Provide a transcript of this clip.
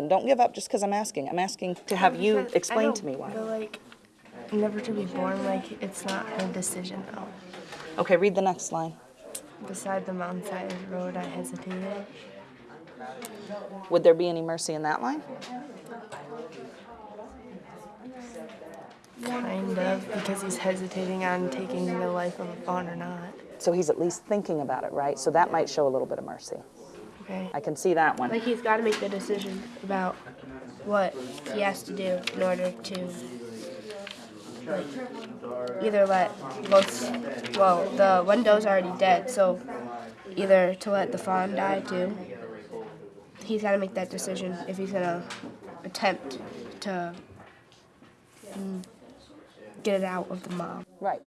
And don't give up just because I'm asking. I'm asking to have you explain to me why. But like, never to be born, like it's not her decision though. Okay, read the next line. Beside the mountainside road, I hesitated. Would there be any mercy in that line? Kind of, because he's hesitating on taking the life of a fawn or not. So he's at least thinking about it, right? So that might show a little bit of mercy. Okay. I can see that one. Like he's got to make the decision about what he has to do in order to like either let both. Well, the window's already dead, so either to let the fawn die too. He's got to make that decision if he's gonna attempt to mm, get it out of the mob. Right.